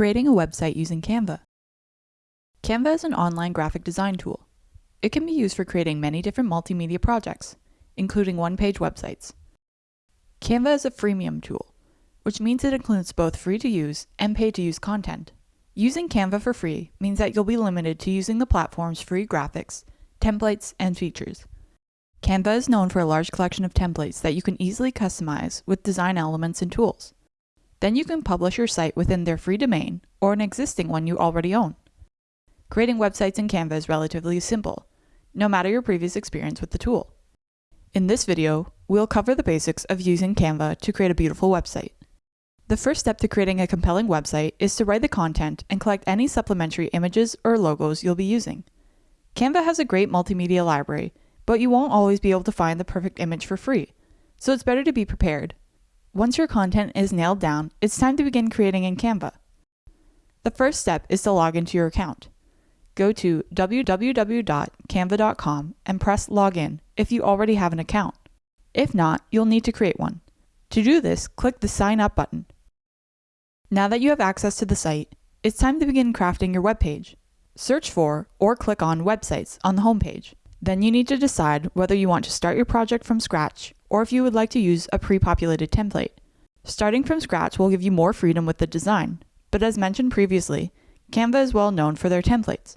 Creating a website using Canva. Canva is an online graphic design tool. It can be used for creating many different multimedia projects, including one-page websites. Canva is a freemium tool, which means it includes both free-to-use and pay-to-use content. Using Canva for free means that you'll be limited to using the platform's free graphics, templates, and features. Canva is known for a large collection of templates that you can easily customize with design elements and tools. Then you can publish your site within their free domain or an existing one you already own. Creating websites in Canva is relatively simple, no matter your previous experience with the tool. In this video, we'll cover the basics of using Canva to create a beautiful website. The first step to creating a compelling website is to write the content and collect any supplementary images or logos you'll be using. Canva has a great multimedia library, but you won't always be able to find the perfect image for free, so it's better to be prepared. Once your content is nailed down, it's time to begin creating in Canva. The first step is to log into your account. Go to www.canva.com and press Login if you already have an account. If not, you'll need to create one. To do this, click the Sign Up button. Now that you have access to the site, it's time to begin crafting your web page. Search for or click on Websites on the homepage. Then you need to decide whether you want to start your project from scratch or if you would like to use a pre-populated template. Starting from scratch will give you more freedom with the design, but as mentioned previously, Canva is well known for their templates.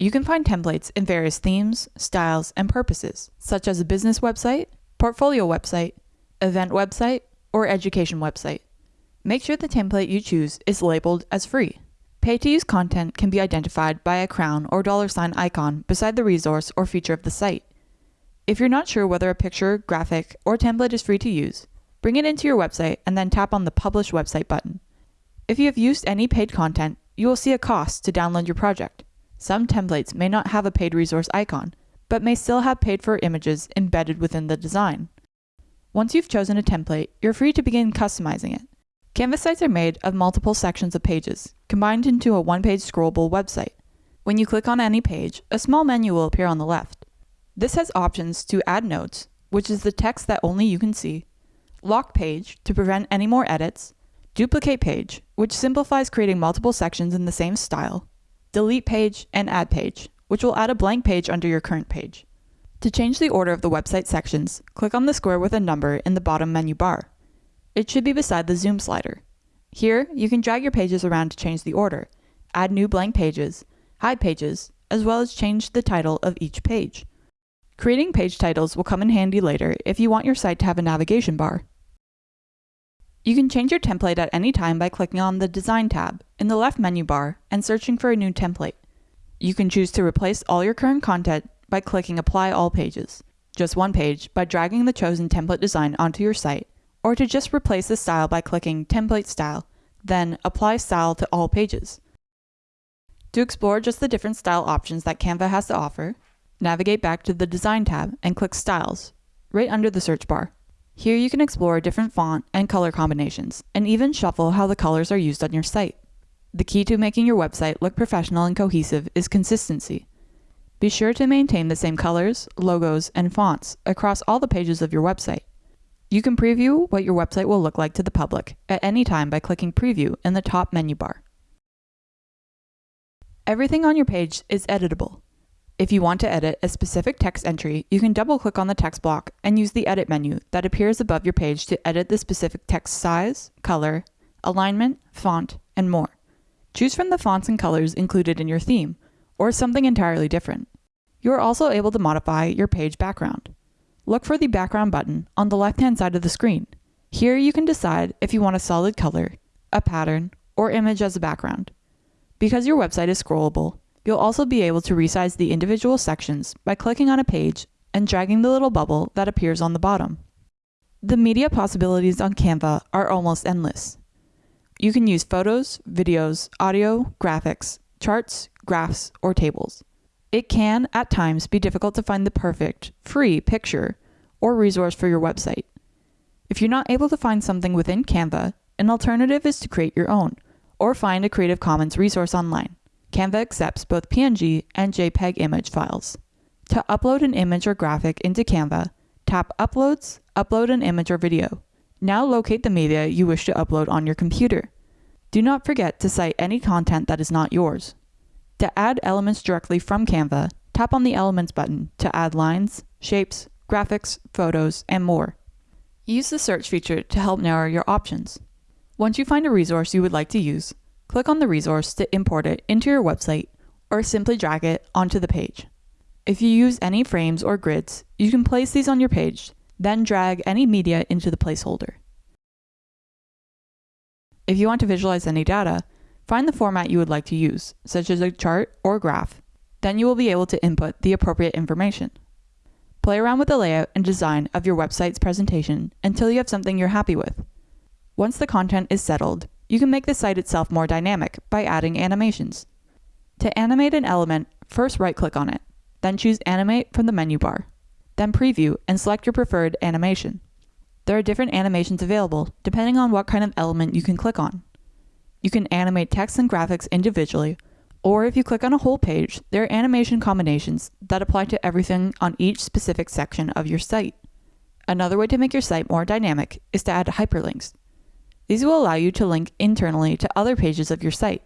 You can find templates in various themes, styles, and purposes, such as a business website, portfolio website, event website, or education website. Make sure the template you choose is labeled as free. Pay-to-use content can be identified by a crown or dollar sign icon beside the resource or feature of the site. If you're not sure whether a picture, graphic, or template is free to use, bring it into your website and then tap on the Publish Website button. If you have used any paid content, you will see a cost to download your project. Some templates may not have a paid resource icon, but may still have paid for images embedded within the design. Once you've chosen a template, you're free to begin customizing it. Canva's sites are made of multiple sections of pages, combined into a one-page scrollable website. When you click on any page, a small menu will appear on the left. This has options to add notes, which is the text that only you can see, lock page to prevent any more edits, duplicate page, which simplifies creating multiple sections in the same style, delete page, and add page, which will add a blank page under your current page. To change the order of the website sections, click on the square with a number in the bottom menu bar. It should be beside the zoom slider. Here, you can drag your pages around to change the order, add new blank pages, hide pages, as well as change the title of each page. Creating page titles will come in handy later if you want your site to have a navigation bar. You can change your template at any time by clicking on the Design tab in the left menu bar and searching for a new template. You can choose to replace all your current content by clicking Apply All Pages, just one page by dragging the chosen template design onto your site, or to just replace the style by clicking Template Style, then Apply Style to all pages. To explore just the different style options that Canva has to offer, Navigate back to the Design tab and click Styles, right under the search bar. Here you can explore different font and color combinations, and even shuffle how the colors are used on your site. The key to making your website look professional and cohesive is consistency. Be sure to maintain the same colors, logos, and fonts across all the pages of your website. You can preview what your website will look like to the public at any time by clicking Preview in the top menu bar. Everything on your page is editable. If you want to edit a specific text entry, you can double click on the text block and use the edit menu that appears above your page to edit the specific text size, color, alignment, font, and more. Choose from the fonts and colors included in your theme, or something entirely different. You are also able to modify your page background. Look for the background button on the left-hand side of the screen. Here you can decide if you want a solid color, a pattern, or image as a background. Because your website is scrollable, You'll also be able to resize the individual sections by clicking on a page and dragging the little bubble that appears on the bottom. The media possibilities on Canva are almost endless. You can use photos, videos, audio, graphics, charts, graphs, or tables. It can, at times, be difficult to find the perfect, free picture or resource for your website. If you're not able to find something within Canva, an alternative is to create your own, or find a Creative Commons resource online. Canva accepts both PNG and JPEG image files. To upload an image or graphic into Canva, tap Uploads, Upload an image or video. Now locate the media you wish to upload on your computer. Do not forget to cite any content that is not yours. To add elements directly from Canva, tap on the Elements button to add lines, shapes, graphics, photos, and more. Use the search feature to help narrow your options. Once you find a resource you would like to use, click on the resource to import it into your website or simply drag it onto the page. If you use any frames or grids, you can place these on your page, then drag any media into the placeholder. If you want to visualize any data, find the format you would like to use, such as a chart or graph. Then you will be able to input the appropriate information. Play around with the layout and design of your website's presentation until you have something you're happy with. Once the content is settled, you can make the site itself more dynamic by adding animations. To animate an element, first right-click on it, then choose Animate from the menu bar. Then Preview and select your preferred animation. There are different animations available depending on what kind of element you can click on. You can animate text and graphics individually, or if you click on a whole page, there are animation combinations that apply to everything on each specific section of your site. Another way to make your site more dynamic is to add hyperlinks. These will allow you to link internally to other pages of your site,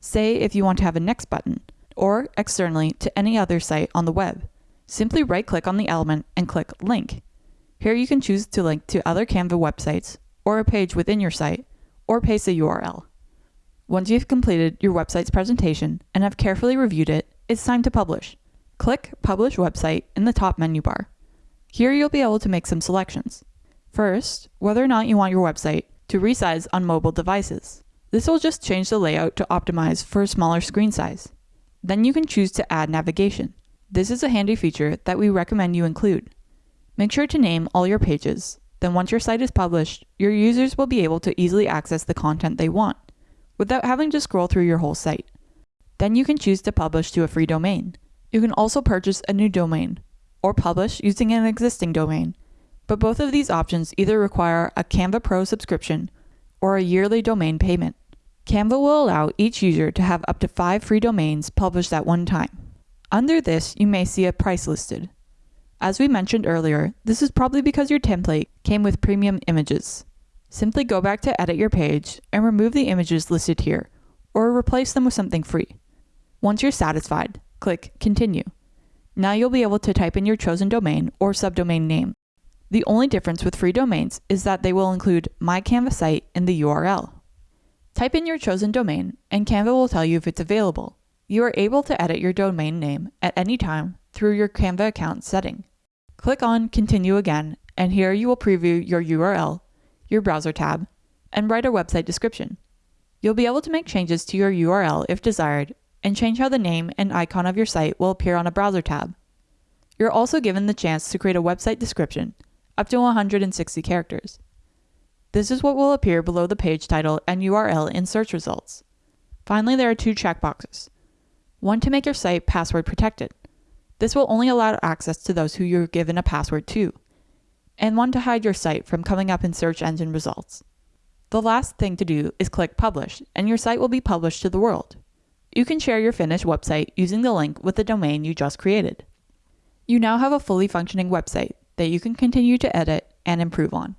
say if you want to have a next button, or externally to any other site on the web. Simply right-click on the element and click Link. Here you can choose to link to other Canva websites, or a page within your site, or paste a URL. Once you've completed your website's presentation and have carefully reviewed it, it's time to publish. Click Publish Website in the top menu bar. Here you'll be able to make some selections. First, whether or not you want your website to resize on mobile devices. This will just change the layout to optimize for a smaller screen size. Then you can choose to add navigation. This is a handy feature that we recommend you include. Make sure to name all your pages. Then once your site is published, your users will be able to easily access the content they want, without having to scroll through your whole site. Then you can choose to publish to a free domain. You can also purchase a new domain, or publish using an existing domain. But both of these options either require a Canva Pro subscription or a yearly domain payment. Canva will allow each user to have up to five free domains published at one time. Under this, you may see a price listed. As we mentioned earlier, this is probably because your template came with premium images. Simply go back to edit your page and remove the images listed here, or replace them with something free. Once you're satisfied, click Continue. Now you'll be able to type in your chosen domain or subdomain name. The only difference with free domains is that they will include My Canva site in the URL. Type in your chosen domain and Canva will tell you if it's available. You are able to edit your domain name at any time through your Canva account setting. Click on Continue again, and here you will preview your URL, your browser tab, and write a website description. You'll be able to make changes to your URL if desired, and change how the name and icon of your site will appear on a browser tab. You're also given the chance to create a website description, up to 160 characters. This is what will appear below the page title and URL in search results. Finally, there are two checkboxes. One to make your site password protected, this will only allow access to those who you're given a password to, and one to hide your site from coming up in search engine results. The last thing to do is click Publish, and your site will be published to the world. You can share your finished website using the link with the domain you just created. You now have a fully functioning website that you can continue to edit and improve on.